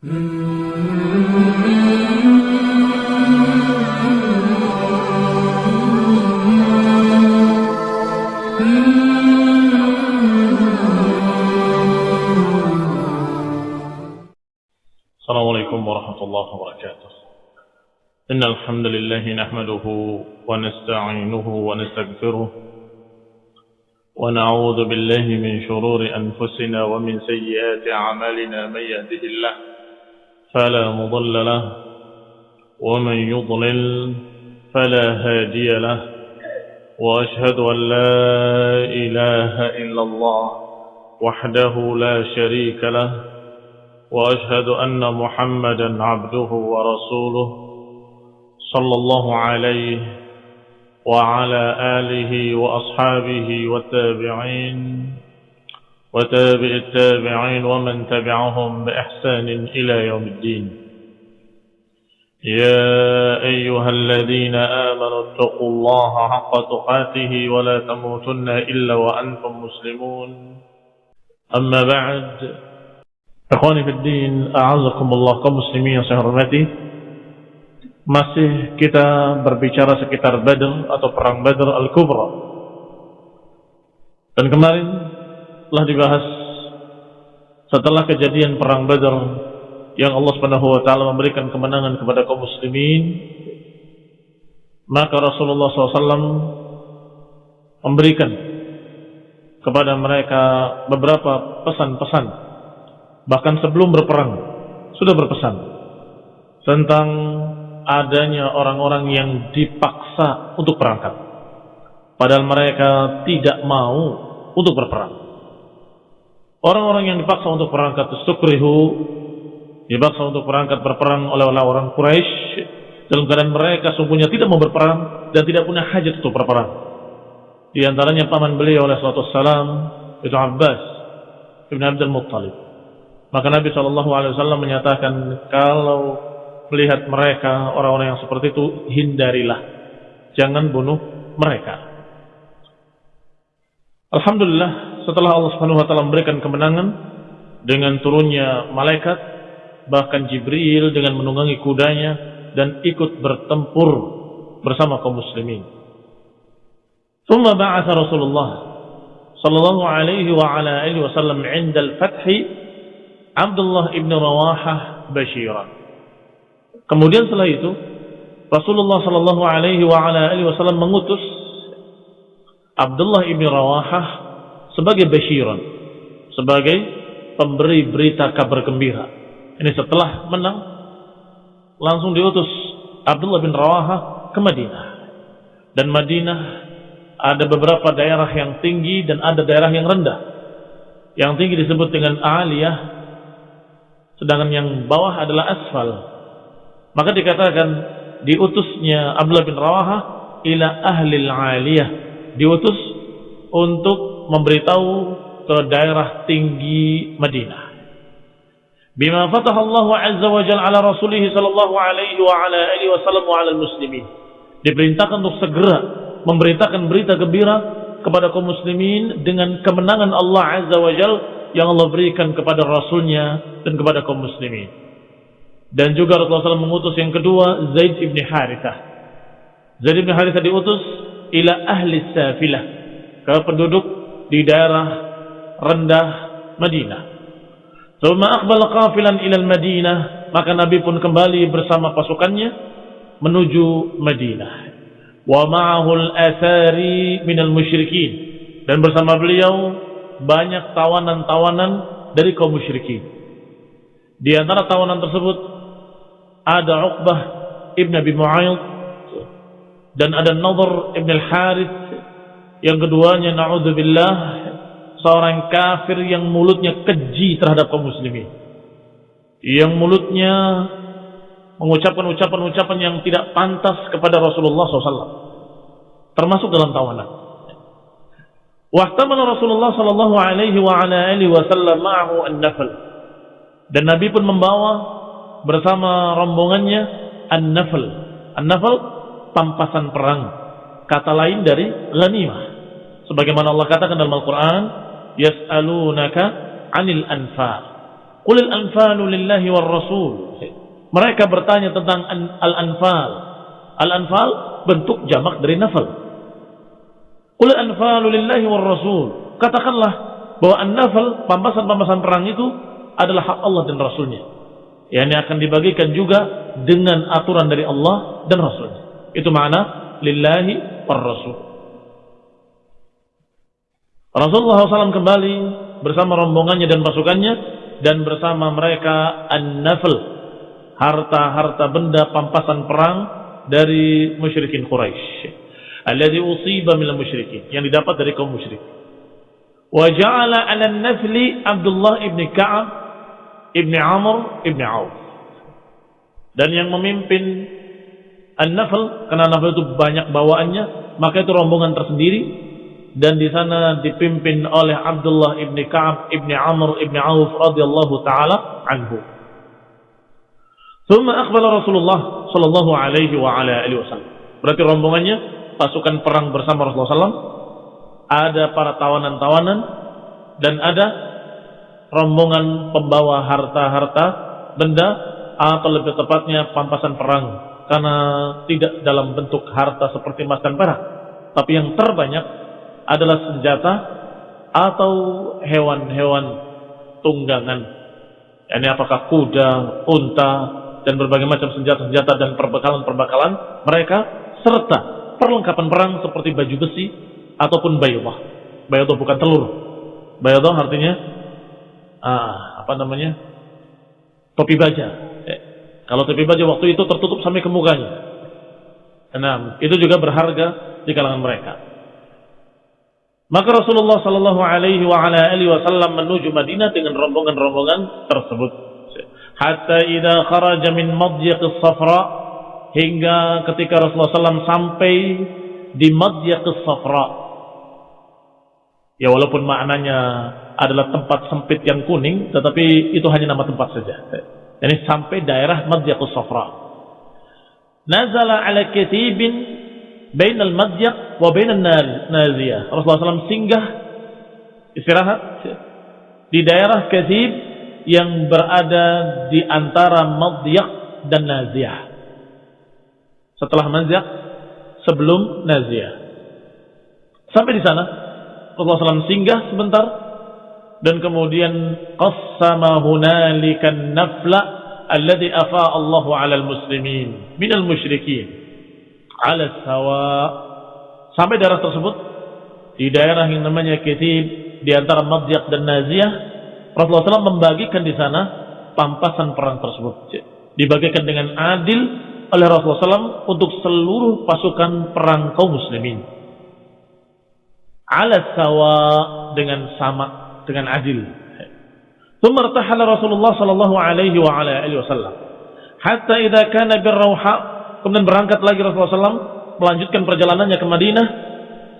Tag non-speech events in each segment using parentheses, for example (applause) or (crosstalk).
السلام عليكم ورحمة الله وبركاته. إن الحمد لله نحمده ونستعينه ونستغفره ونعوذ بالله من شرور أنفسنا ومن سيئات أعمالنا من يهده الله فلا مضل له ومن يضلل فلا هادي له وأشهد أن لا إله إلا الله وحده لا شريك له وأشهد أن محمدا عبده ورسوله صلى الله عليه وعلى آله وأصحابه والتابعين. وتابع التابعين ومن تبعهم بإحسان إلى يوم الدين. يا أيها الذين آمنوا اتقوا الله حق تقاته ولا تموتن إلا وأنتم مسلمون. أما بعد أخواني في الدين أعزكم الله كمسلمين سهرمتي masih kita berbicara sekitar Badr atau Perang Badr Al-Kubra. Dan kemarin telah dibahas setelah kejadian perang Badr yang Allah Subhanahu wa taala memberikan kemenangan kepada kaum muslimin, maka Rasulullah SAW memberikan kepada mereka beberapa pesan-pesan bahkan sebelum berperang sudah berpesan tentang adanya orang-orang yang dipaksa untuk berangkat padahal mereka tidak mau untuk berperang orang-orang yang dipaksa untuk berangkat sukrihu dipaksa untuk berangkat berperang oleh orang Quraisy dalam keadaan mereka sungguhnya tidak mau berperang dan tidak punya hajat untuk berperang. Di antaranya paman beliau oleh salatu salam itu Abbas Ibn Abdul Muttalib. Maka Nabi Shallallahu Alaihi Wasallam menyatakan kalau melihat mereka orang-orang yang seperti itu hindarilah, jangan bunuh mereka. Alhamdulillah setelah Allah Subhanahu Wa Taala memberikan kemenangan dengan turunnya malaikat, bahkan Jibril dengan menunggangi kudanya dan ikut bertempur bersama kaum muslimin. ثم بعث رسول الله صلى الله عليه وعلى آله وسلم عند الفتح Abdullah ibn Rawahah Bashiran. Kemudian setelah itu Rasulullah Shallallahu Alaihi Wasallam mengutus Abdullah ibn Rawahah sebagai Bashiran, sebagai pemberi berita kabar gembira. Ini setelah menang langsung diutus Abdullah bin Rawahah ke Madinah. Dan Madinah ada beberapa daerah yang tinggi dan ada daerah yang rendah. Yang tinggi disebut dengan Aliyah, sedangkan yang bawah adalah asfal. Maka dikatakan diutusnya Abdullah bin Rawaha ila ahli aliyah, diutus untuk memberitahu ke daerah tinggi Madinah. Bima fatah Allah Azza wa Jalla ala rasulih sallallahu alaihi wa ala alihi wasallam wa ala muslimin. Diperintahkan untuk segera memberitakan berita gembira kepada kaum muslimin dengan kemenangan Allah Azza wa Jalla yang Allah berikan kepada Rasulnya dan kepada kaum muslimin. Dan juga Rasulullah SAW mengutus yang kedua Zaid ibn Harithah. Zaid ibn Harithah diutus ila ahli safilah ke penduduk di daerah rendah Madinah. Thumma aqbala qafilan ila Madinah, maka Nabi pun kembali bersama pasukannya menuju Madinah. Wa ma'ahu al-athari minal musyrikin dan bersama beliau banyak tawanan-tawanan dari kaum musyrikin. Di antara tawanan tersebut ada Uqbah ibn Abi Mu'ayyid dan ada Nadhr ibn al-Harith yang keduanya naudzubillah seorang kafir yang mulutnya keji terhadap kaum muslimin. Yang mulutnya mengucapkan ucapan-ucapan yang tidak pantas kepada Rasulullah SAW. Termasuk dalam tawanan. Wahtamala Rasulullah sallallahu alaihi wa ala alihi wasallam ma'ahu an-nafl. Dan Nabi pun membawa bersama rombongannya an-nafl. An-nafl pampasan perang. Kata lain dari ghanimah. Sebagaimana Allah katakan dalam Al-Qur'an, yas'alunaka 'anil anfal. Qulil anfalu lillahi war rasul. Mereka bertanya tentang al-anfal. Al-anfal bentuk jamak dari nafal. Qulil anfalu lillahi war rasul. Katakanlah bahwa an-nafal, pampasan-pampasan perang itu adalah hak Allah dan Rasulnya. Yang akan dibagikan juga dengan aturan dari Allah dan Rasulnya. Itu makna lillahi war rasul. Rasulullah SAW kembali bersama rombongannya dan pasukannya dan bersama mereka an-nafl harta-harta benda pampasan perang dari musyrikin Quraisy alladhi usiba minal musyrikin yang didapat dari kaum musyrik. Wa ja'ala 'ala an-nafli Abdullah ibn Ka'ab ibn Amr ibn Auf. Dan yang memimpin an-nafl karena nafl itu banyak bawaannya maka itu rombongan tersendiri dan di sana dipimpin oleh Abdullah ibn Kaab ibni Amr ibni Auf radhiyallahu taala anhu. Thumma akhbala Rasulullah sallallahu alaihi wa ala alihi wasallam. Berarti rombongannya pasukan perang bersama Rasulullah SAW. Ada para tawanan-tawanan dan ada rombongan pembawa harta-harta benda atau lebih tepatnya pampasan perang karena tidak dalam bentuk harta seperti emas dan perak tapi yang terbanyak adalah senjata atau hewan-hewan tunggangan. Ini apakah kuda, unta, dan berbagai macam senjata-senjata dan perbekalan-perbekalan mereka serta perlengkapan perang seperti baju besi ataupun bayudah. Bayudah bukan telur. Bayudah artinya ah, apa namanya? topi baja. Eh, kalau topi baja waktu itu tertutup sampai ke mukanya. Nah, itu juga berharga di kalangan mereka. Maka Rasulullah Sallallahu Alaihi Wasallam menuju Madinah dengan rombongan-rombongan tersebut. Hatta idza kharaja min madyiq safra hingga ketika Rasulullah SAW sampai di madyiq safra. Ya walaupun maknanya adalah tempat sempit yang kuning, tetapi itu hanya nama tempat saja. Ini sampai daerah madyiq safra. Nazala ala katibin bainal madyak wa bainal naziyah. Rasulullah SAW singgah istirahat di daerah Kathib yang berada di antara madyak dan naziyah. Setelah madyak sebelum naziyah. Sampai di sana Rasulullah SAW singgah sebentar dan kemudian qassama hunalika nafla alladhi afa Allahu 'alal muslimin minal musyrikin ala sawa sampai daerah tersebut di daerah yang namanya Kitib di antara Madyak dan Naziyah Rasulullah SAW membagikan di sana pampasan perang tersebut dibagikan dengan adil oleh Rasulullah SAW untuk seluruh pasukan perang kaum muslimin ala sawa dengan sama dengan adil ثم ارتحل رسول الله صلى الله عليه وعلى اله وسلم حتى اذا كان بالروحاء Kemudian berangkat lagi Rasulullah SAW melanjutkan perjalanannya ke Madinah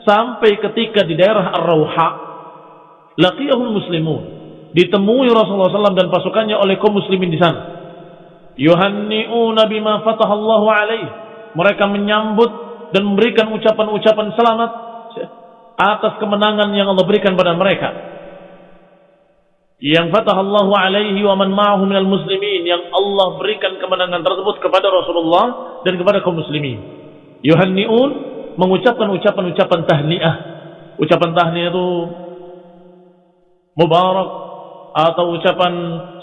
sampai ketika di daerah Ar-Rawha laqiyahul muslimun. Ditemui Rasulullah SAW dan pasukannya oleh kaum muslimin di sana. Yuhanni'una bima fatahallahu alaih. Mereka menyambut dan memberikan ucapan-ucapan selamat atas kemenangan yang Allah berikan pada mereka yang fatahallahu alaihi wa man ma'ahu minal muslimin yang Allah berikan kemenangan tersebut kepada Rasulullah dan kepada kaum muslimin. Yuhanniun mengucapkan ucapan-ucapan tahniah. Ucapan tahniah itu mubarak atau ucapan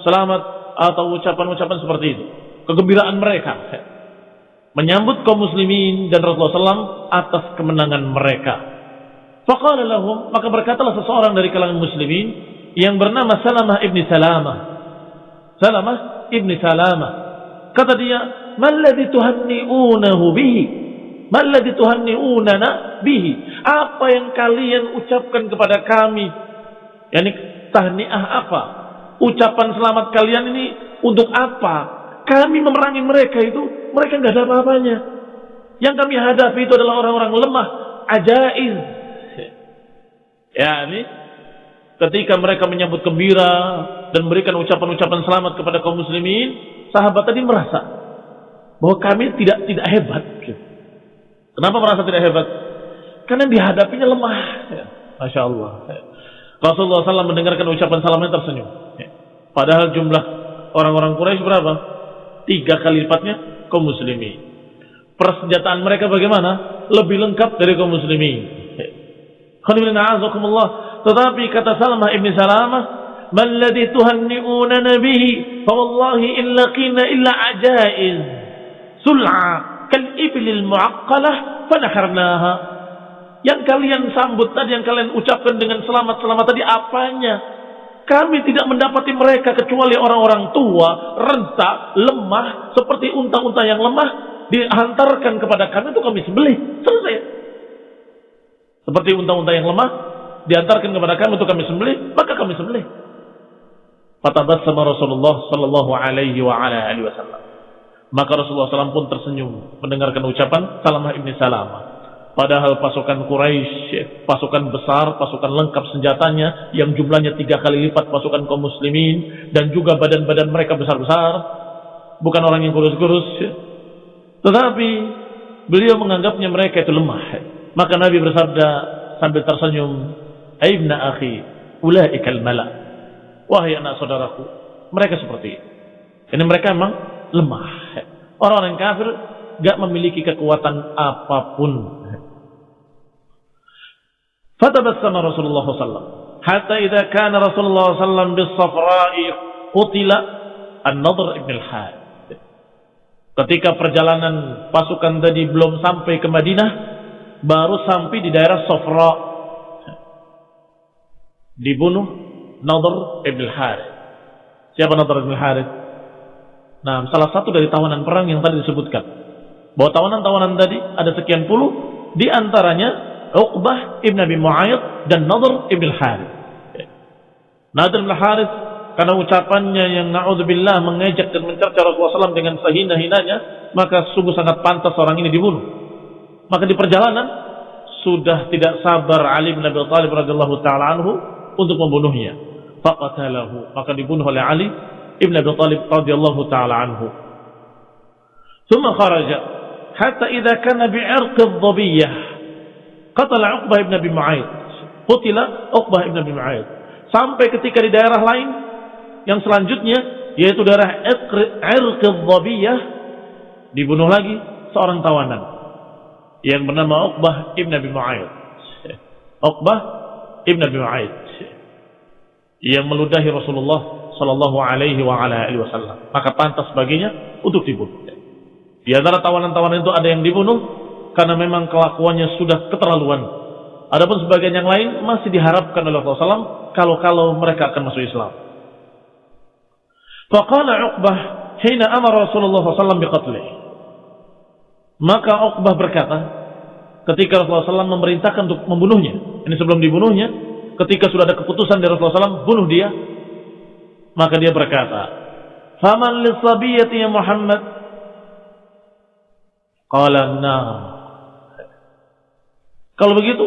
selamat atau ucapan-ucapan seperti itu. Kegembiraan mereka menyambut kaum muslimin dan Rasulullah SAW atas kemenangan mereka. Faqala maka berkatalah seseorang dari kalangan muslimin, yang bernama Salamah ibni Salamah. Salamah ibni Salamah. Kata dia, Malladhi tuhanni'unahu bihi. Malladhi tuhanni'unana bihi. Apa yang kalian ucapkan kepada kami? Yani tahniah apa? Ucapan selamat kalian ini untuk apa? Kami memerangi mereka itu, mereka nggak ada apa-apanya. Yang kami hadapi itu adalah orang-orang lemah, ajaiz. (laughs) Ya, ini ketika mereka menyambut gembira dan memberikan ucapan-ucapan selamat kepada kaum muslimin, sahabat tadi merasa bahwa kami tidak tidak hebat. Kenapa merasa tidak hebat? Karena dihadapinya lemah. Ya, Masya Allah. Rasulullah SAW mendengarkan ucapan salamnya tersenyum. Ya. Padahal jumlah orang-orang Quraisy berapa? Tiga kali lipatnya kaum muslimin. Persenjataan mereka bagaimana? Lebih lengkap dari kaum muslimin. Tetapi kata Salamah ibn Salamah, "Man ladhi tuhanni'unana bihi, fa wallahi in laqina illa ajaiz, sul'a kal iblil mu'aqqalah fanaharnaha." Yang kalian sambut tadi, yang kalian ucapkan dengan selamat-selamat tadi apanya? Kami tidak mendapati mereka kecuali orang-orang tua, renta, lemah, seperti unta-unta yang lemah, dihantarkan kepada kami itu kami sembelih. Selesai. Seperti unta-unta yang lemah, diantarkan kepada kami untuk kami sembelih, maka kami sembelih. Fatabassama Rasulullah sallallahu alaihi wa ala alihi wasallam. Maka Rasulullah SAW pun tersenyum mendengarkan ucapan Salamah ibni Salamah. Padahal pasukan Quraisy, pasukan besar, pasukan lengkap senjatanya yang jumlahnya tiga kali lipat pasukan kaum muslimin dan juga badan-badan mereka besar-besar, bukan orang yang kurus-kurus. Tetapi beliau menganggapnya mereka itu lemah. Maka Nabi bersabda sambil tersenyum, Aibna akhi, ulaikal mala. Wahai anak saudaraku, mereka seperti ini Ini mereka memang lemah. orang yang kafir gak memiliki kekuatan apa pun. Fatabassama Rasulullah Sallam, Hatta idha kana Rasulullah SAW bisafra'i qutila an-nadr ibn al-had. Ketika perjalanan pasukan tadi belum sampai ke Madinah, baru sampai di daerah Sofra Dibunuh Nadr ibn Harith. Siapa Nadr ibn Harith? Nah, salah satu dari tawanan perang yang tadi disebutkan. Bahwa tawanan-tawanan tadi ada sekian puluh, di antaranya Uqbah ibn Abi Mu'ayyid dan Nadr ibn Harith. Nadr ibn Harith karena ucapannya yang na'udzubillah mengejek dan mencerca Rasulullah SAW dengan sehina-hinanya, maka sungguh sangat pantas orang ini dibunuh. Maka di perjalanan sudah tidak sabar Ali bin Abi Thalib radhiyallahu taala anhu untuk membunuhnya. Faqatalahu, maka dibunuh oleh Ali Ibn Abi Talib radhiyallahu taala anhu. Thumma kharaja hatta idza kana bi'irq ad-dhabiyyah qatala Uqbah ibn Abi Mu'aid. Qutila Uqbah ibn Abi Sampai ketika di daerah lain yang selanjutnya yaitu daerah Irq ad-dhabiyyah dibunuh lagi seorang tawanan yang bernama Uqbah ibn Abi Mu'aid. Eh, Uqbah ibn Abi yang meludahi Rasulullah sallallahu alaihi wasallam. Maka pantas baginya untuk dibunuh. Di antara tawanan-tawanan itu ada yang dibunuh, karena memang kelakuannya sudah keterlaluan. Adapun sebagian yang lain masih diharapkan oleh Rasulullah kalau-kalau mereka akan masuk Islam. Faqala Uqbah hina amar Rasulullah SAW biqatlih. Maka Uqbah berkata ketika Rasulullah SAW memerintahkan untuk membunuhnya. Ini sebelum dibunuhnya, ketika sudah ada keputusan dari Rasulullah SAW bunuh dia, maka dia berkata, "Faman lisabiyati ya Muhammad?" Qala nah kalau begitu,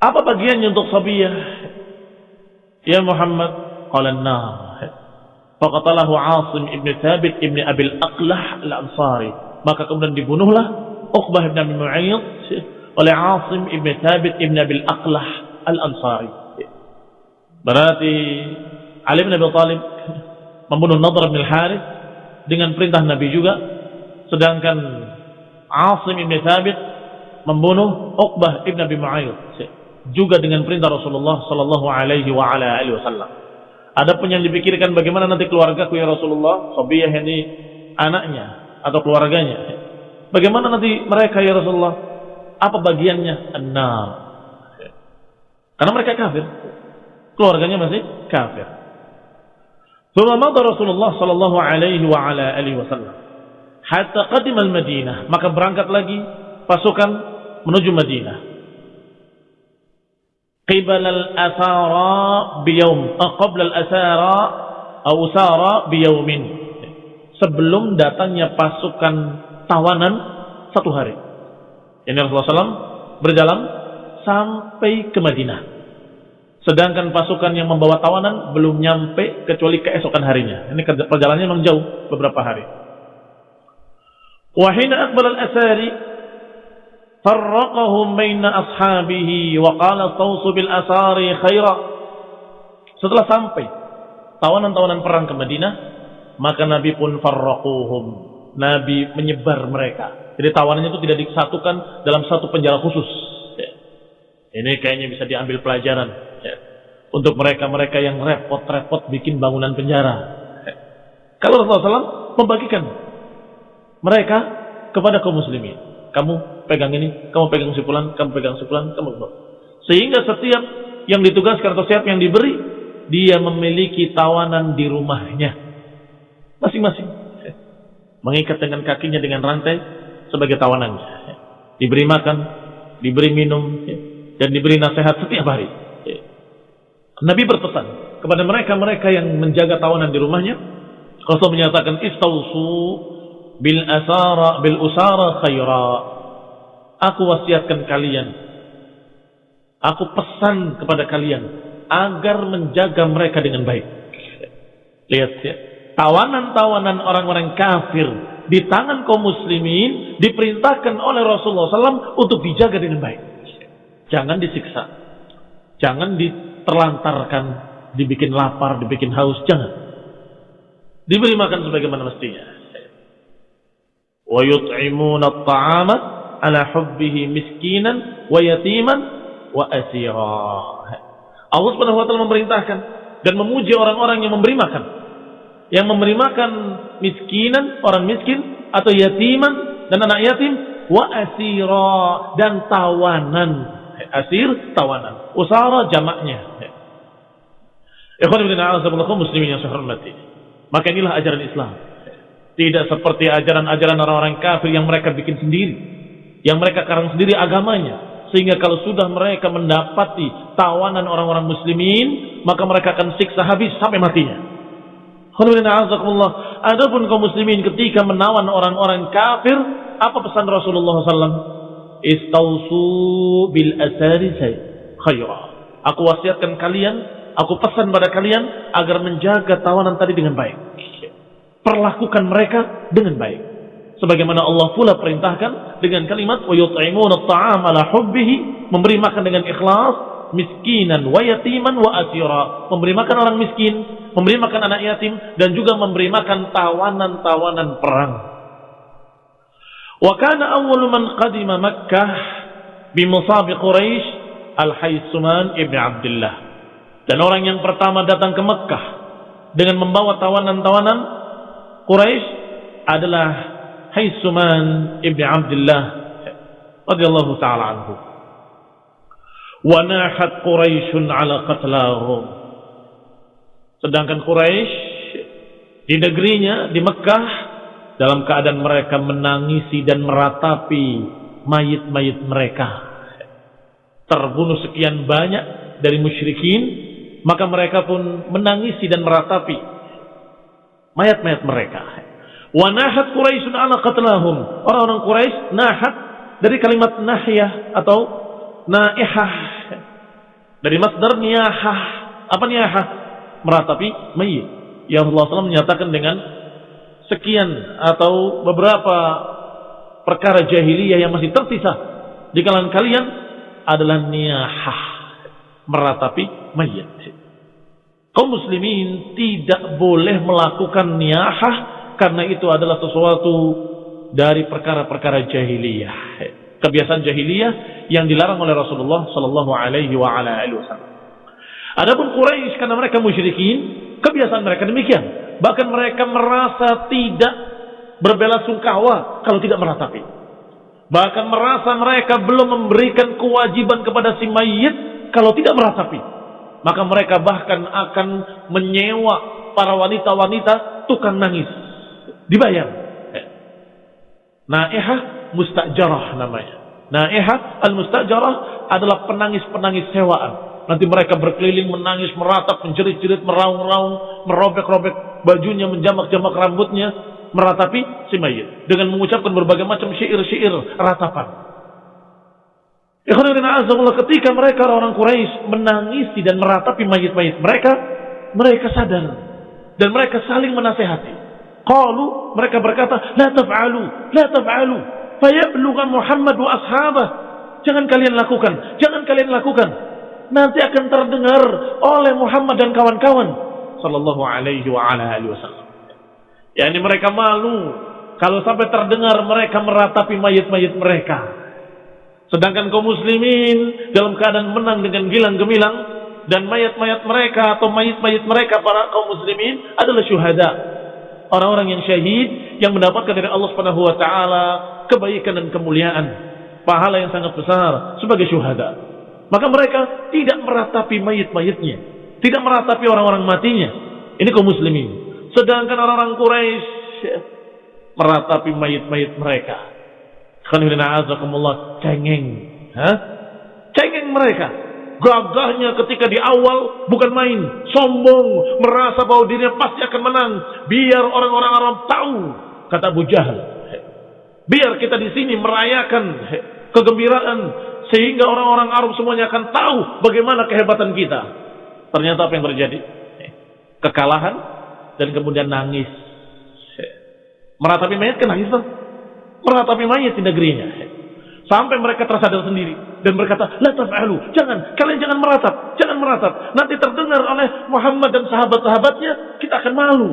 apa bagiannya untuk Sabiyah? Ya Muhammad, qala nah. Faqatalahu Asim ibn Thabit ibn Abil Aqlah al-Ansari. Maka kemudian dibunuhlah Uqbah ibn Abi Mu'ayyid oleh Asim ibn Thabit ibn Abil Aqlah al-Ansari. Berarti Ali bin Abi Talib membunuh Nadr bin Harith dengan perintah Nabi juga. Sedangkan Asim ibn Thabit membunuh Uqbah ibn Abi Mu'ayyid juga dengan perintah Rasulullah sallallahu alaihi wa ala alihi yang dipikirkan bagaimana nanti keluargaku ya Rasulullah, Sabiyah ini anaknya atau keluarganya. Bagaimana nanti mereka ya Rasulullah? Apa bagiannya? An-nar. Karena mereka kafir. Keluarganya masih kafir. Thumma madha Rasulullah sallallahu alaihi wa ala alihi wasallam hatta qadim al-Madinah, maka berangkat lagi pasukan menuju Madinah. Qibal al-asara biyawm, uh, qabla al-asara atau usara biyawmin. Sebelum datangnya pasukan tawanan satu hari. Ini Rasulullah SAW berjalan sampai ke Madinah. Sedangkan pasukan yang membawa tawanan belum nyampe kecuali keesokan harinya. Ini perjalanannya memang jauh beberapa hari. Wahina akbar al-asari farraqahum baina ashabihi wa qala tawsu bil asari khaira setelah sampai tawanan-tawanan perang ke Madinah, maka Nabi pun farraquhum. Nabi menyebar mereka. Jadi tawanannya itu tidak disatukan dalam satu penjara khusus. Ya. Ini kayaknya bisa diambil pelajaran. Untuk mereka-mereka yang repot-repot bikin bangunan penjara. Kalau Rasulullah SAW membagikan mereka kepada kaum muslimin. Kamu pegang ini, kamu pegang sipulan, kamu pegang sipulan, kamu pegang. Sehingga setiap yang ditugaskan atau setiap yang diberi, dia memiliki tawanan di rumahnya. Masing-masing. Mengikat dengan kakinya dengan rantai sebagai tawanannya. Diberi makan, diberi minum, dan diberi nasihat setiap hari. Nabi berpesan kepada mereka-mereka yang menjaga tawanan di rumahnya. Rasul menyatakan istausu bil asara bil usara khaira. Aku wasiatkan kalian. Aku pesan kepada kalian agar menjaga mereka dengan baik. Lihat ya. Tawanan-tawanan orang-orang kafir di tangan kaum muslimin diperintahkan oleh Rasulullah SAW untuk dijaga dengan baik. Jangan disiksa. Jangan diterlantarkan, dibikin lapar, dibikin haus. Jangan. Diberi makan sebagaimana mestinya. Ala hubbihi miskinan wa yatiman wa asira. Allah Subhanahu wa taala memerintahkan dan memuji orang-orang yang memberi makan. Yang memberi makan miskinan, orang miskin atau yatiman dan anak yatim wa asira dan tawanan. Asir tawanan. Usara jamaknya. Ikhwan ibn a'azaballakum muslimin yang saya hormati. Maka inilah ajaran Islam. Tidak seperti ajaran-ajaran orang-orang kafir yang mereka bikin sendiri. Yang mereka karang sendiri agamanya sehingga kalau sudah mereka mendapati tawanan orang-orang muslimin, maka mereka akan siksa habis sampai matinya. Adapun kaum muslimin ketika menawan orang-orang kafir, apa pesan Rasulullah SAW? Istausu bil asari khaira. Aku wasiatkan kalian, aku pesan pada kalian agar menjaga tawanan tadi dengan baik. Perlakukan mereka dengan baik sebagaimana Allah pula perintahkan dengan kalimat wa yut'imuna at'am ala hubbihi memberi makan dengan ikhlas miskinan wa yatiman wa asira memberi makan orang miskin memberi makan anak yatim dan juga memberi makan tawanan-tawanan perang wa kana awwalu man qadima makkah bi musab quraisy al-haysuman ibn abdullah dan orang yang pertama datang ke Mekah dengan membawa tawanan-tawanan Quraisy adalah Haisuman ibn Abdullah radhiyallahu taala anhu. Wa nahat Quraisy ala qatlahum. Sedangkan Quraisy di negerinya di Mekah dalam keadaan mereka menangisi dan meratapi mayit-mayit mereka. Terbunuh sekian banyak dari musyrikin, maka mereka pun menangisi dan meratapi mayat-mayat mereka. Wa nahat Quraisyun ala qatlahum. Orang-orang Quraisy nahat dari kalimat nahyah atau naihah. Dari masdar niyahah. Apa niyahah? Meratapi mayit. Yang Allah SWT menyatakan dengan sekian atau beberapa perkara jahiliyah yang masih tersisa di kalangan kalian adalah niyahah. Meratapi mayit. Kaum muslimin tidak boleh melakukan niyahah karena itu adalah sesuatu dari perkara-perkara jahiliyah. Kebiasaan jahiliyah yang dilarang oleh Rasulullah sallallahu alaihi wa ala alihi wasallam. Adapun Quraisy karena mereka musyrikin, kebiasaan mereka demikian. Bahkan mereka merasa tidak berbela sungkawa kalau tidak meratapi. Bahkan merasa mereka belum memberikan kewajiban kepada si mayit kalau tidak meratapi. Maka mereka bahkan akan menyewa para wanita-wanita tukang nangis dibayar. Naihah mustajarah namanya. Naihah al-mustajarah adalah penangis-penangis sewaan. Nanti mereka berkeliling menangis, meratap, menjerit-jerit, meraung-raung, merobek-robek bajunya, menjamak-jamak rambutnya, meratapi si mayit dengan mengucapkan berbagai macam syair-syair ratapan. ketika mereka orang Quraisy menangisi dan meratapi mayit-mayit mereka, mereka sadar dan mereka saling menasehati. Qalu mereka berkata, "La taf'alu, la taf'alu, fayablugha Muhammad wa ashabah." Jangan kalian lakukan, jangan kalian lakukan. Nanti akan terdengar oleh Muhammad dan kawan-kawan sallallahu alaihi wa ala alihi wasallam. Yani mereka malu kalau sampai terdengar mereka meratapi mayit-mayit mereka. Sedangkan kaum muslimin dalam keadaan menang dengan gilang gemilang dan mayat-mayat mereka atau mayit-mayit mereka para kaum muslimin adalah syuhada. Orang-orang yang syahid yang mendapatkan dari Allah Subhanahu wa taala kebaikan dan kemuliaan, pahala yang sangat besar sebagai syuhada. Maka mereka tidak meratapi mayit-mayitnya, tidak meratapi orang-orang matinya. Ini kaum muslimin. Sedangkan orang-orang Quraisy meratapi mayit-mayit mereka. Cengeng. Hah? Cengeng mereka. Gagahnya ketika di awal bukan main, sombong, merasa bahwa dirinya pasti akan menang. Biar orang-orang Arab tahu, kata Abu Jahal. Biar kita di sini merayakan kegembiraan sehingga orang-orang Arab semuanya akan tahu bagaimana kehebatan kita. Ternyata apa yang terjadi? Kekalahan dan kemudian nangis. Meratapi mayat kan nangis tuh. Meratapi mayat di negerinya. Sampai mereka tersadar sendiri dan berkata, "La taf'alu." Jangan, kalian jangan meratap, jangan meratap. Nanti terdengar oleh Muhammad dan sahabat-sahabatnya, kita akan malu.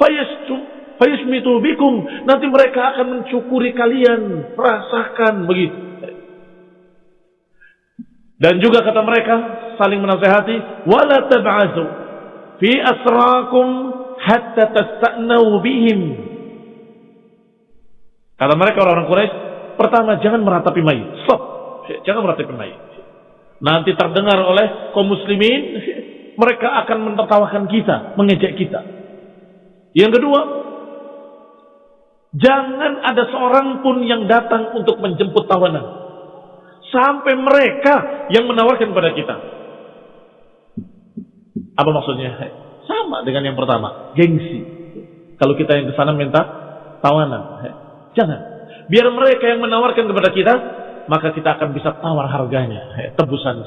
Fayastu fayasmitu bikum. Nanti mereka akan mencukuri kalian, rasakan begitu. Dan juga kata mereka saling menasehati, "Wala tab'azu fi asrakum hatta tasta'nau bihim." Kata mereka orang-orang Quraisy, Pertama, jangan meratapi mayit. Stop. Jangan meratapi mayit. Nanti terdengar oleh kaum muslimin, mereka akan menertawakan kita, mengejek kita. Yang kedua, jangan ada seorang pun yang datang untuk menjemput tawanan. Sampai mereka yang menawarkan pada kita. Apa maksudnya? Sama dengan yang pertama, gengsi. Kalau kita yang ke sana minta tawanan, jangan. Biar mereka yang menawarkan kepada kita, maka kita akan bisa tawar harganya, tebusan.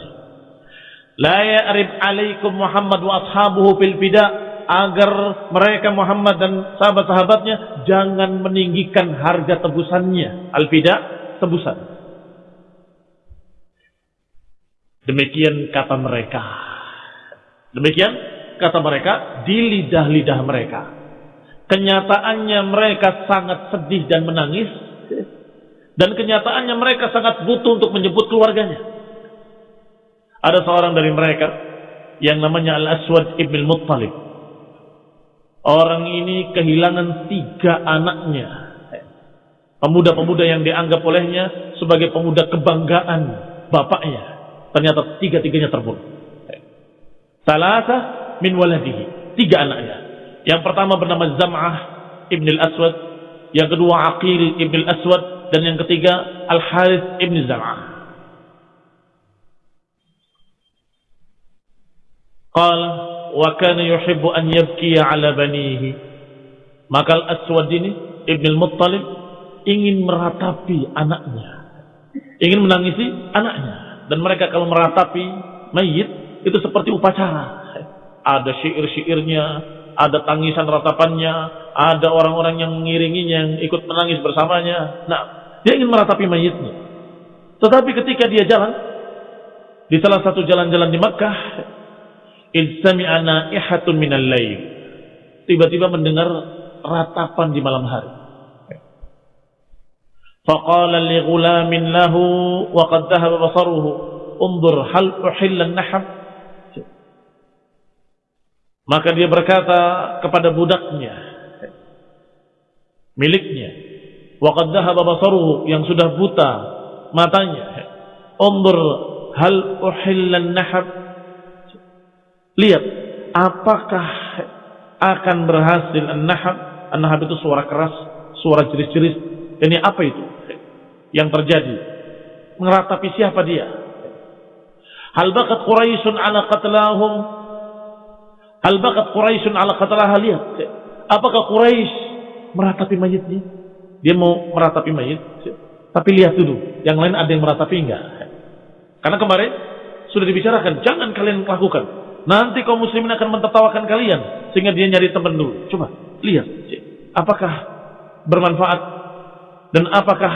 La ya'rib alaikum Muhammad wa ashabuhu fil fida agar mereka Muhammad dan sahabat-sahabatnya jangan meninggikan harga tebusannya. Al-fida tebusan. Demikian kata mereka. Demikian kata mereka di lidah-lidah mereka. Kenyataannya mereka sangat sedih dan menangis dan kenyataannya mereka sangat butuh untuk menjemput keluarganya. Ada seorang dari mereka yang namanya Al-Aswad Ibn Muttalib. Orang ini kehilangan tiga anaknya. Pemuda-pemuda yang dianggap olehnya sebagai pemuda kebanggaan bapaknya. Ternyata tiga-tiganya terbunuh. Salasa min waladihi. Tiga anaknya. Yang pertama bernama Zam'ah Ibn Al-Aswad. Yang kedua Aqil Ibn Al-Aswad dan yang ketiga Al Harith ibn Zam'ah. Qala wa kana yuhibbu an yabki ala banihi. Maka Al-Aswad ini Ibn Al-Muttalib ingin meratapi anaknya. Ingin menangisi anaknya. Dan mereka kalau meratapi mayit itu seperti upacara. Ada syair-syairnya, ada tangisan ratapannya, ada orang-orang yang mengiringinya yang ikut menangis bersamanya. Nah, dia ingin meratapi mayitnya. Tetapi ketika dia jalan di salah satu jalan-jalan di Makkah, idzami'a na'ihatun minal lail. Tiba-tiba mendengar ratapan di malam hari. Ghulamin lahu wa qad dhahaba basaruhu, "Undur hal uhilla an-nahab?" Maka dia berkata kepada budaknya, miliknya, Waqad dhahaba basaruhu yang sudah buta matanya. Undur hal uhillan nahab. Lihat apakah akan berhasil an-nahab? An-nahab itu suara keras, suara jeris-jeris. Ini apa itu? Yang terjadi. Meratapi siapa dia? Hal bakat Quraisyun ala qatlahum? Hal bakat Quraisyun ala qatlaha lihat. Apakah Quraisy meratapi mayitnya? Dia mau meratapi mayit, tapi lihat dulu, yang lain ada yang meratapi enggak? Karena kemarin sudah dibicarakan, jangan kalian lakukan. Nanti kaum muslimin akan mentertawakan kalian sehingga dia nyari teman dulu. Coba lihat, apakah bermanfaat dan apakah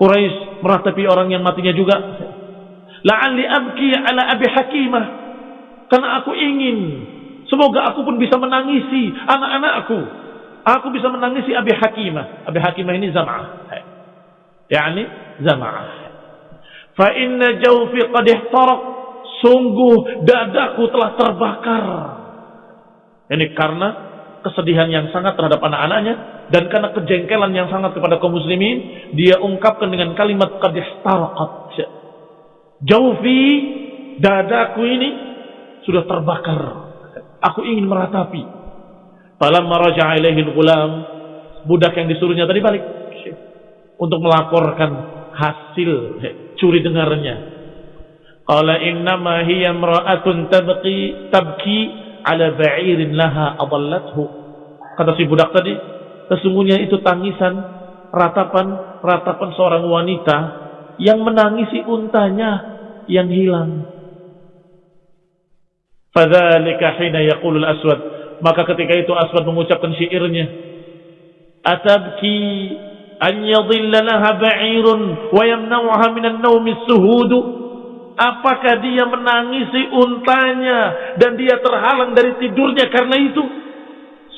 Quraisy meratapi orang yang matinya juga? La'alli abki ala abi hakimah. Karena aku ingin Semoga aku pun bisa menangisi anak-anakku. Aku bisa menangisi Abi Hakimah. Abi Hakimah ini Zam'ah. Yani Zam'ah. Fa inna jawfi qad ihtaraq. Sungguh dadaku telah terbakar. Ini karena kesedihan yang sangat terhadap anak-anaknya dan karena kejengkelan yang sangat kepada kaum muslimin, dia ungkapkan dengan kalimat qad ihtaraqat. Jawfi dadaku ini sudah terbakar. Aku ingin meratapi. Falamma raja'a gulam budak yang disuruhnya tadi balik untuk melaporkan hasil curi dengarnya. Qala innama hiya imra'atun tabqi tabki ala ba'irin laha adallathu. Kata si budak tadi, sesungguhnya itu tangisan ratapan ratapan seorang wanita yang menangisi untanya yang hilang. Fadzalika hina yaqulu al-aswad. Maka ketika itu Aswad mengucapkan syairnya. Atabki an yadhilla laha ba'irun wa yamna'uha min an-nawmi suhudu. Apakah dia menangisi untanya dan dia terhalang dari tidurnya karena itu?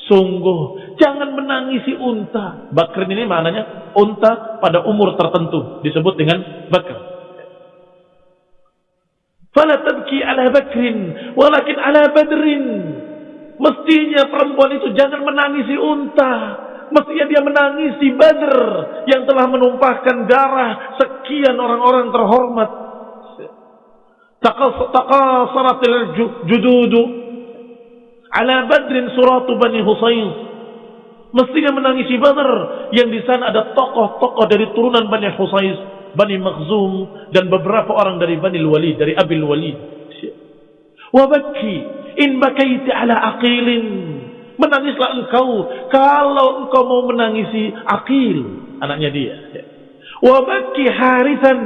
Sungguh, jangan menangisi unta. Bakrin ini maknanya unta pada umur tertentu disebut dengan bakr. Fala tabki ala bakrin, walakin ala badrin. Mestinya perempuan itu jangan menangisi unta. Mestinya dia menangisi badr yang telah menumpahkan darah sekian orang-orang terhormat. Taqasaratil jududu ala badrin suratu bani Husayn. Mestinya menangisi Badr yang di sana ada tokoh-tokoh dari turunan Bani Husayn Bani Makhzum dan beberapa orang dari Bani Walid, dari Abil Walid. Wabaki in bakaiti ala aqilin. Menangislah engkau kalau engkau mau menangisi Aqil, anaknya dia. Wabaki harisan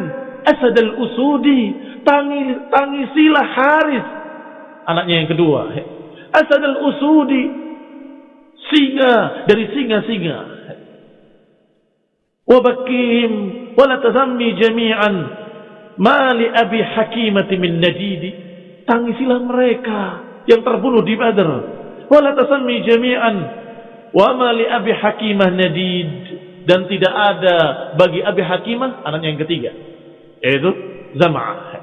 asad al-usudi. Tangis, tangisilah Haris, anaknya yang kedua. Asad al-usudi, singa dari singa-singa. Wabakihim wala tazammi jami'an mali abi hakimati min nadidi tangisilah mereka yang terbunuh di Badr wala tazammi jami'an wa mali abi hakimah nadid dan tidak ada bagi abi hakimah anaknya yang ketiga yaitu Zam'ah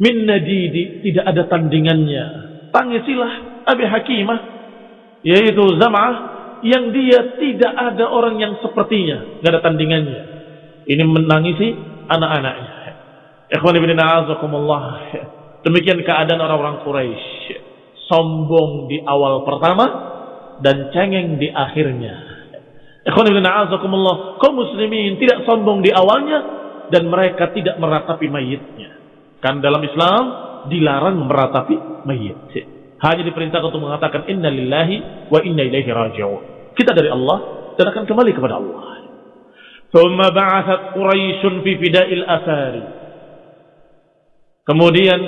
min nadidi tidak ada tandingannya tangisilah abi hakimah yaitu Zam'ah yang dia tidak ada orang yang sepertinya, tidak ada tandingannya. Ini menangisi anak-anaknya. Ikhwan ibn a'azakumullah. Demikian keadaan orang-orang Quraisy. Sombong di awal pertama dan cengeng di akhirnya. Ikhwan ibn a'azakumullah. Kau muslimin tidak sombong di awalnya dan mereka tidak meratapi mayitnya. Kan dalam Islam dilarang meratapi mayit. Hanya diperintahkan untuk mengatakan inna lillahi wa inna ilaihi raji'un. Kita dari Allah dan akan kembali kepada Allah. Thumma ba'athat Quraisyun fi fida'il asari. Kemudian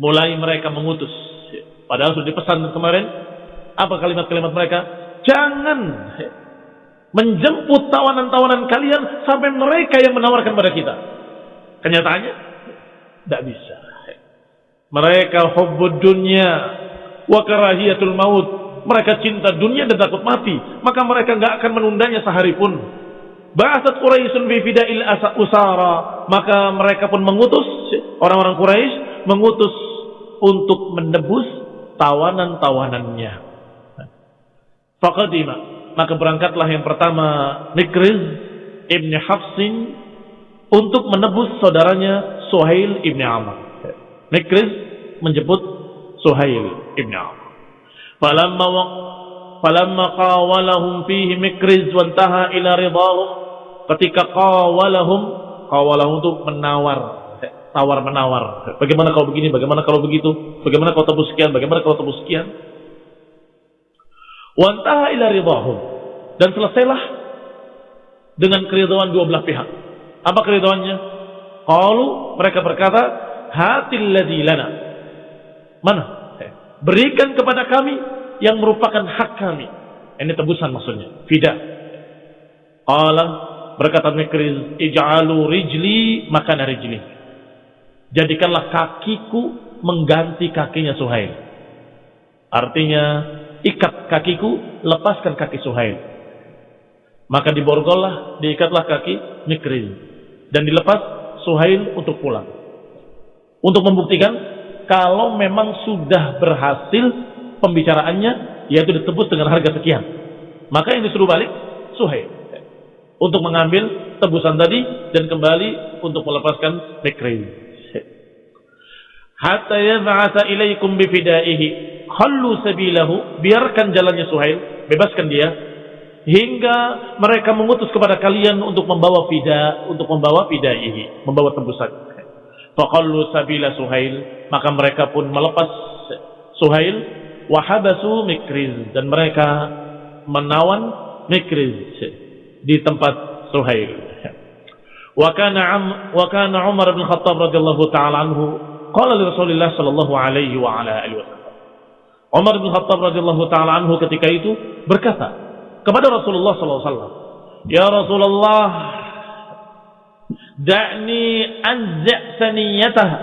mulai mereka mengutus. Padahal sudah dipesan kemarin. Apa kalimat-kalimat mereka? Jangan menjemput tawanan-tawanan kalian sampai mereka yang menawarkan pada kita. Kenyataannya, tidak bisa. Mereka hubbud dunya wa karahiyatul maut. Mereka cinta dunia dan takut mati. Maka mereka nggak akan menundanya sehari pun. Ba'asat Quraisyun fi fida'il usara. Maka mereka pun mengutus orang-orang Quraisy mengutus untuk menebus tawanan-tawanannya. Faqadima. Maka berangkatlah yang pertama Mikriz Ibn Hafsin untuk menebus saudaranya Suhail Ibn Amr. Mikriz menjemput Suhail ibn Auf. Falamma wa falamma qawalahum fihi Mikriz wa intaha ila ridahum ketika qawalahum qawalahum itu menawar tawar menawar. Bagaimana kalau begini, bagaimana kalau begitu, bagaimana kalau tebus sekian, bagaimana kalau tebus sekian. Wantaha ila ridahum dan selesailah dengan keridhaan dua belah pihak. Apa keridhaannya? Qalu mereka berkata, hatil ladzi lana. Mana? Berikan kepada kami yang merupakan hak kami. Ini tebusan maksudnya. Fida. Allah berkata Mikriz, "Ij'alu rijli makana rijli." Jadikanlah kakiku mengganti kakinya Suhail. Artinya, ikat kakiku, lepaskan kaki Suhail. Maka diborgollah, diikatlah kaki Mikriz. Dan dilepas Suhail untuk pulang. Untuk membuktikan kalau memang sudah berhasil pembicaraannya, yaitu ditebus dengan harga sekian. Maka yang disuruh balik, Suhail. Untuk mengambil tebusan tadi dan kembali untuk melepaskan Mikriz hatta yab'atha ilaikum bifidaihi. Khallu sabilahu. Biarkan jalannya Suhail. Bebaskan dia. Hingga mereka mengutus kepada kalian untuk membawa fida untuk membawa fidaihi. Membawa tebusan faqallu sabila Suhail. Maka mereka pun melepas Suhail. Wahabasu Mikriz. Dan mereka menawan Mikriz di tempat Suhail. Wa kana Umar bin Khattab radhiyallahu taala anhu قال لرسول الله صلى الله عليه وعلى آله وسلم عمر بن الخطاب رضي الله تعالى عنه ketika itu berkata kepada Rasulullah صلى الله عليه وسلم يا رسول الله دعني انزع ثنيتها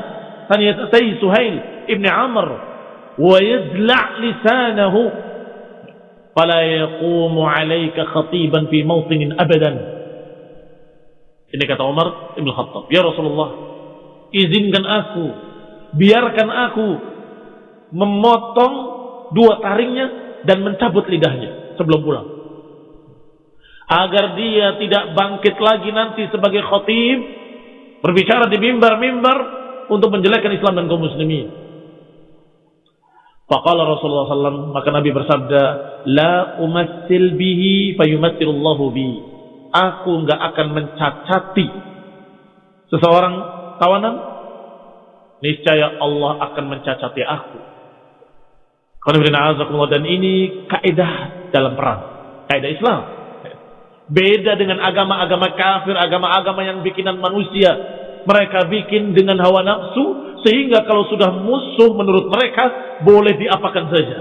ثنيتي سهيل ابن عمر ويزلع لسانه فلا يقوم عليك خطيبا في موطن ابدا ini kata Umar Ibn Khattab Ya Rasulullah izinkan aku biarkan aku memotong dua taringnya dan mencabut lidahnya sebelum pulang. Agar dia tidak bangkit lagi nanti sebagai khotib berbicara di mimbar-mimbar untuk menjelekkan Islam dan kaum muslimin. Faqala Rasulullah SAW, maka Nabi bersabda, La umassil bihi fayumassilullahu bi. Aku enggak akan mencacati seseorang tawanan niscaya Allah akan mencacati aku. Dan ini kaidah dalam perang, kaidah Islam. Beda dengan agama-agama kafir, agama-agama yang bikinan manusia. Mereka bikin dengan hawa nafsu, sehingga kalau sudah musuh menurut mereka, boleh diapakan saja.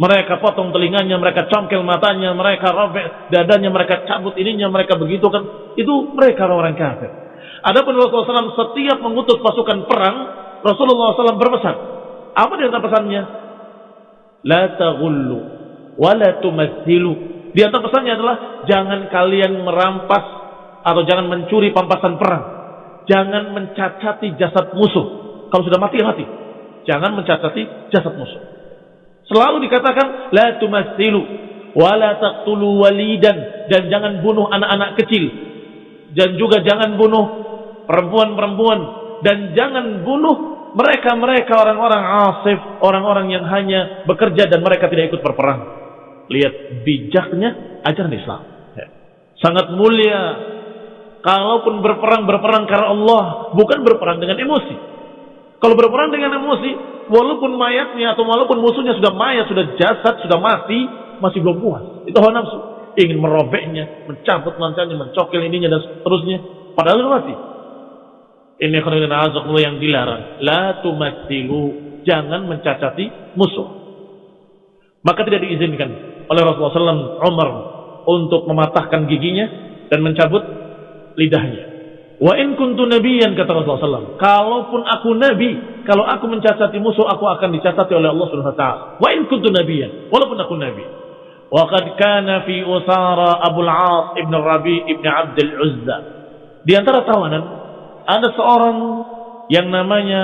Mereka potong telinganya, mereka congkel matanya, mereka robek dadanya, mereka cabut ininya, mereka begitu kan. Itu mereka orang kafir. Adapun Rasulullah SAW setiap mengutus pasukan perang, Rasulullah SAW berpesan. Apa di antara pesannya? La taghullu wa la tumassilu. Di antara pesannya adalah jangan kalian merampas atau jangan mencuri pampasan perang. Jangan mencacati jasad musuh. Kalau sudah mati mati. Jangan mencacati jasad musuh. Selalu dikatakan la tumassilu wa la taqtulu walidan dan jangan bunuh anak-anak kecil dan juga jangan bunuh perempuan-perempuan dan jangan bunuh mereka-mereka orang-orang asif, orang-orang yang hanya bekerja dan mereka tidak ikut berperang. Lihat bijaknya ajaran Islam. Ya. Sangat mulia. Kalaupun berperang, berperang karena Allah. Bukan berperang dengan emosi. Kalau berperang dengan emosi, walaupun mayatnya atau walaupun musuhnya sudah mayat, sudah jasad, sudah mati, masih belum puas. Itu hawa nafsu. Ingin merobeknya, mencabut mancanya, mencokil ininya dan seterusnya. Padahal sudah mati. Ini khairan yang dilarang. La tumatsilu. Jangan mencacati musuh. Maka tidak diizinkan oleh Rasulullah SAW Umar untuk mematahkan giginya dan mencabut lidahnya. Wa in kuntu nabiyan kata Rasulullah SAW. Kalaupun aku nabi, kalau aku mencacati musuh, aku akan dicacati oleh Allah Subhanahu Wa Taala. Wa in kuntu nabiyan, walaupun aku nabi. Wa qad kana fi usara Abu al-As ibn Rabi ibn Abdul Uzza. Di antara tawanan ada seorang yang namanya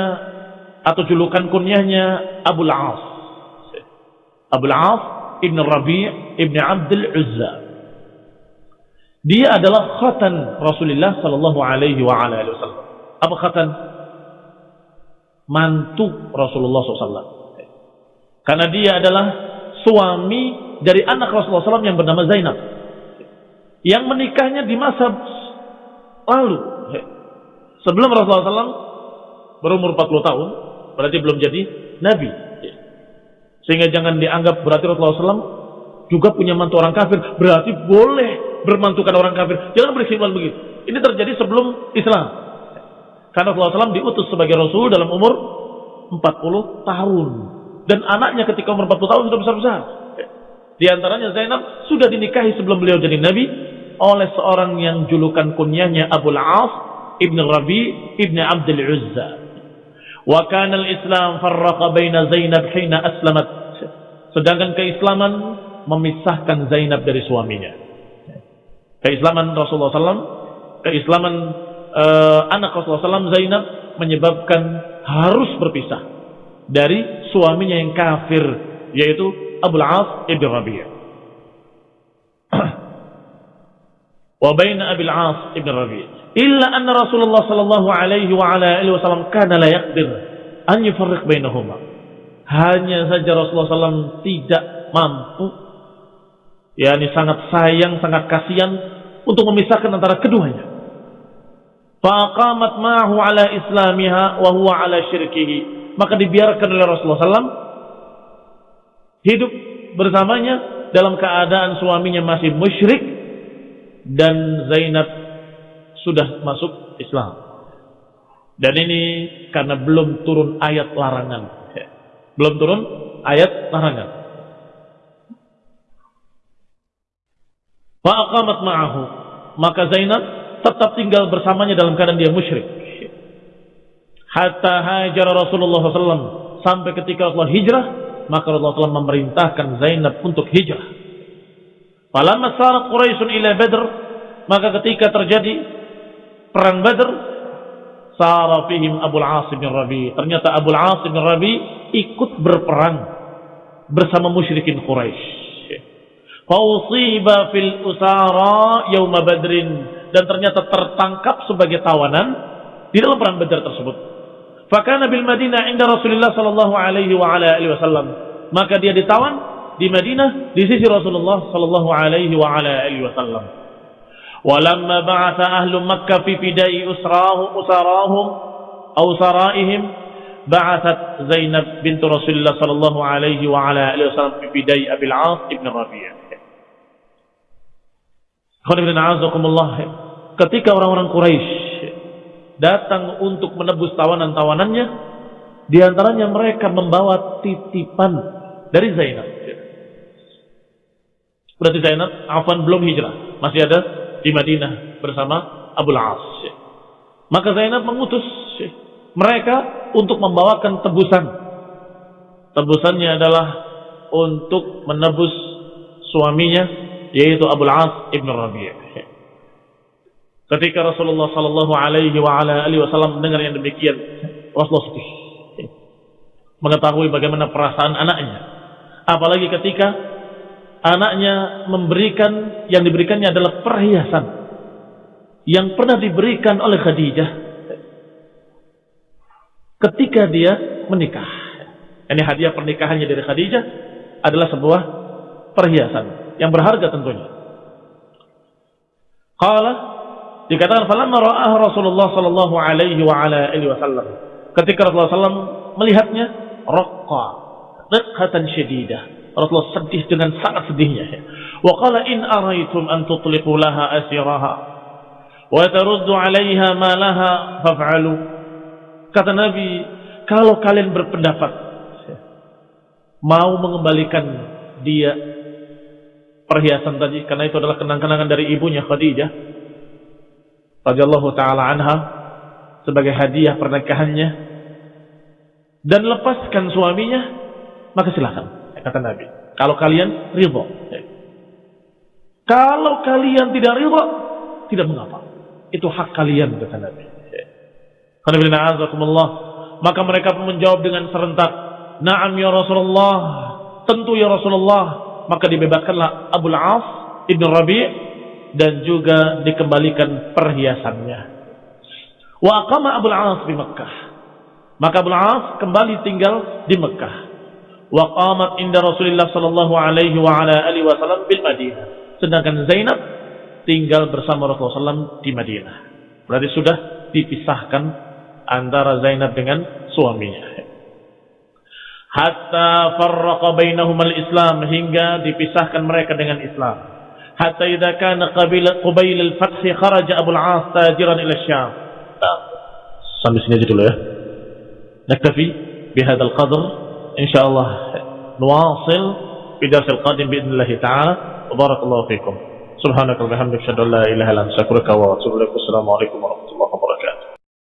atau julukan kunyahnya Abu Al-As. Abu Al-As Ibn Rabi' Ibn Abdul Uzza. Dia adalah khatan Rasulullah sallallahu alaihi wa wasallam. Apa khatan? Mantu Rasulullah SAW. Karena dia adalah suami dari anak Rasulullah SAW yang bernama Zainab. Yang menikahnya di masa lalu sebelum Rasulullah SAW berumur 40 tahun, berarti belum jadi Nabi. Sehingga jangan dianggap berarti Rasulullah SAW juga punya mantu orang kafir. Berarti boleh bermantukan orang kafir. Jangan berkesimpulan begitu. Ini terjadi sebelum Islam. Karena Rasulullah SAW diutus sebagai Rasul dalam umur 40 tahun. Dan anaknya ketika umur 40 tahun sudah besar-besar. Di antaranya Zainab sudah dinikahi sebelum beliau jadi Nabi oleh seorang yang julukan kunyanya Abu Al-As Rabi Ibn Abdul Uzza. Wa kana al-Islam farraqa baina Zainab hina aslamat. Sedangkan keislaman memisahkan Zainab dari suaminya. Keislaman Rasulullah SAW, keislaman uh, anak Rasulullah SAW Zainab menyebabkan harus berpisah dari suaminya yang kafir yaitu Abu Al-As ibn Rabi'ah. (clears throat) wa baina Abi Al-As ibn Rabi'ah illa anna Rasulullah sallallahu alaihi wa ala alihi wasallam kana la yaqdir an yufarriq bainahuma. Hanya saja Rasulullah SAW tidak mampu yakni sangat sayang, sangat kasihan untuk memisahkan antara keduanya. Faqamat ma'ahu ala islamiha wa huwa ala syirkihi. Maka dibiarkan oleh Rasulullah SAW hidup bersamanya dalam keadaan suaminya masih musyrik dan Zainab sudah masuk Islam. Dan ini karena belum turun ayat larangan. Belum turun ayat larangan. Fa'aqamat ma'ahu. Maka Zainab tetap tinggal bersamanya dalam keadaan dia musyrik. Hatta hajar Rasulullah SAW. Sampai ketika Allah hijrah. Maka Rasulullah SAW memerintahkan Zainab untuk hijrah. Falamma sarat Quraisyun ila Badr. Maka ketika terjadi perang Badr sara fihim Abu Al-As bin Rabi. Ternyata Abu Al-As bin Rabi ikut berperang bersama musyrikin Quraisy. Fausiba fil usara yaum Badrin dan ternyata tertangkap sebagai tawanan di dalam perang Badar tersebut. Fakana bil Madinah inda Rasulullah sallallahu alaihi wa ala alihi wasallam. Maka dia ditawan di Madinah di sisi Rasulullah sallallahu alaihi wa ala alihi wasallam. ولما بعث أهل مكة في فداء أسراه أسراهم أو سرائهم بعثت زينب بنت رسول الله صلى الله عليه وعلى آله وسلم في فداء أبي العاص ابن الربيع ketika orang-orang Quraisy datang untuk menebus tawanan-tawanannya di antaranya mereka membawa titipan dari Zainab berarti Zainab Afan belum hijrah masih ada Di Madinah bersama Abu As. Maka Zainab mengutus mereka untuk membawakan tebusan. Tebusannya adalah untuk menebus suaminya yaitu Abu As ibn Rabi'. Ketika Rasulullah sallallahu alaihi wasallam mendengar yang demikian, Rasulullah sedih. Mengetahui bagaimana perasaan anaknya. Apalagi ketika anaknya memberikan yang diberikannya adalah perhiasan yang pernah diberikan oleh Khadijah ketika dia menikah. Ini hadiah pernikahannya dari Khadijah adalah sebuah perhiasan yang berharga tentunya. Qala dikatakan falamma ra'ah Rasulullah sallallahu alaihi wa ala alihi wasallam. Ketika Rasulullah sallallahu melihatnya raqqa riqhatan syadidah Rasulullah sedih dengan sangat sedihnya. Wa qala in araitum an tutliqu laha asiraha wa taruddu 'alaiha ma laha faf'alu. Kata Nabi, kalau kalian berpendapat mau mengembalikan dia perhiasan tadi karena itu adalah kenang-kenangan dari ibunya Khadijah radhiyallahu taala anha sebagai hadiah pernikahannya dan lepaskan suaminya maka silakan kata Nabi. Kalau kalian ridho. Kalau kalian tidak ridho, tidak mengapa. Itu hak kalian kata Nabi. Maka mereka pun menjawab dengan serentak, "Na'am ya Rasulullah." Tentu ya Rasulullah. Maka dibebaskanlah Abu Al-As Ibn Rabi' dan juga dikembalikan perhiasannya. Wa aqama Abu Al-As di Mekah. Maka Abu Al-As kembali tinggal di Mekah wa qamat inda Rasulullah sallallahu alaihi wa ala alihi wasallam bil Madinah. Sedangkan Zainab tinggal bersama Rasulullah SAW di Madinah. Berarti sudah dipisahkan antara Zainab dengan suaminya. Hatta farraqa bainahum al-Islam hingga dipisahkan mereka dengan Islam. Hatta idza kana qabila qabil al-fath kharaja Abu al-As tajiran ila Syam. Sampai sini aja dulu ya. Naktafi bihadzal qadr إن شاء الله نواصل في درس القادم بإذن الله تعالى. وبارك الله فيكم. سبحانك وبحمدك أشهد أن لا إله إلا أنت أستغفرك وأتوب إليك. والسلام عليكم ورحمة الله